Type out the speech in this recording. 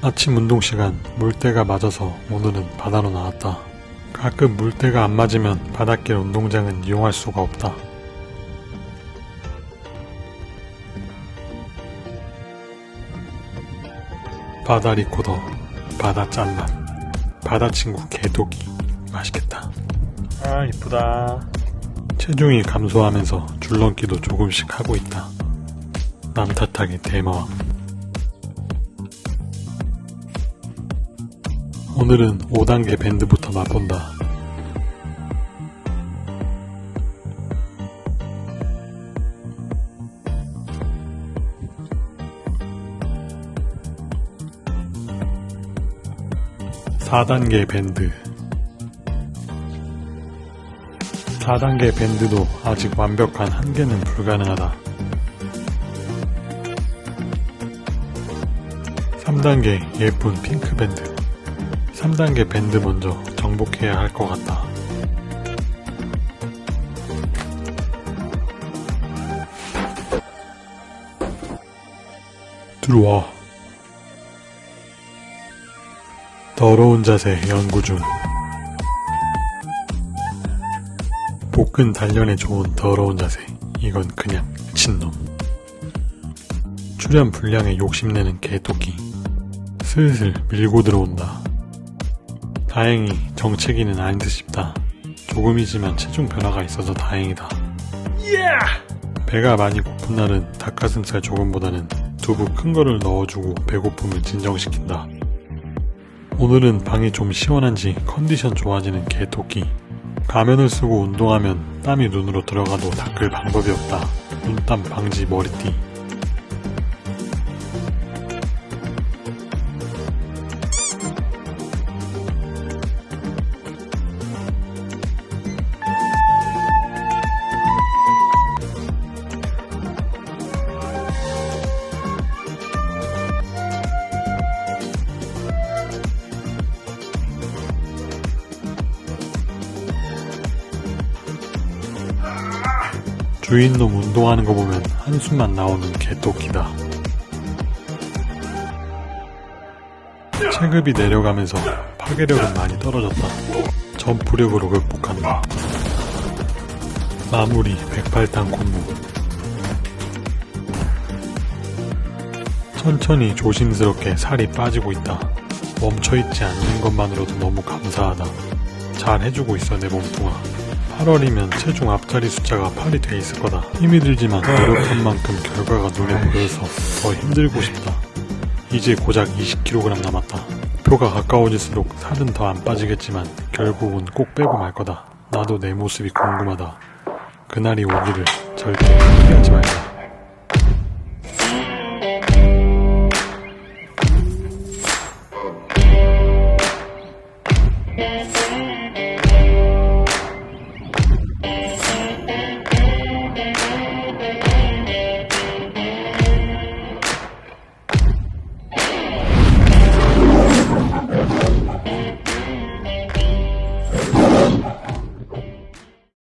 아침 운동 시간 물때가 맞아서 오늘은 바다로 나왔다. 가끔 물때가 안 맞으면 바닷길 운동장은 이용할 수가 없다. 바다 리코더, 바다 짠맛, 바다 친구 개독이 맛있겠다. 아 이쁘다. 체중이 감소하면서 줄넘기도 조금씩 하고 있다. 남 탓하기 대마왕. 오늘은 5단계 밴드부터 맛본다. (4단계) 밴드 4단계 밴드도 아직 완벽한 한계는 불가능하다. 3단계 예쁜 핑크 밴드 3단계 밴드 먼저 정복해야 할 것 같다. 들어와. 더러운 자세 연구 중. 복근 단련에 좋은 더러운 자세. 이건 그냥 미친놈. 출연 분량에 욕심내는 개토끼. 슬슬 밀고 들어온다. 다행히 정체기는 아닌 듯 싶다. 조금이지만 체중 변화가 있어서 다행이다. 배가 많이 고픈 날은 닭가슴살 조금보다는 두부 큰 거를 넣어주고 배고픔을 진정시킨다. 오늘은 방이 좀 시원한지 컨디션 좋아지는 개토끼. 가면을 쓰고 운동하면 땀이 눈으로 들어가도 닦을 방법이 없다. 눈땀 방지 머리띠. 주인놈 운동하는 거 보면 한숨만 나오는 개토끼다. 체급이 내려가면서 파괴력은 많이 떨어졌다. 점프력으로 극복한다. 마무리 108단 콤보 천천히 조심스럽게 살이 빠지고 있다. 멈춰있지 않는 것만으로도 너무 감사하다. 잘 해주고 있어 내 몸뚱아. 8월이면 체중 앞자리 숫자가 8이 돼 있을 거다. 힘이 들지만 노력한 만큼 결과가 눈에 보여서 더 힘들고 싶다. 이제 고작 20kg 남았다. 표가 가까워질수록 살은 더 안 빠지겠지만 결국은 꼭 빼고 말 거다. 나도 내 모습이 궁금하다. 그날이 오기를 절대 포기하지 말자. You.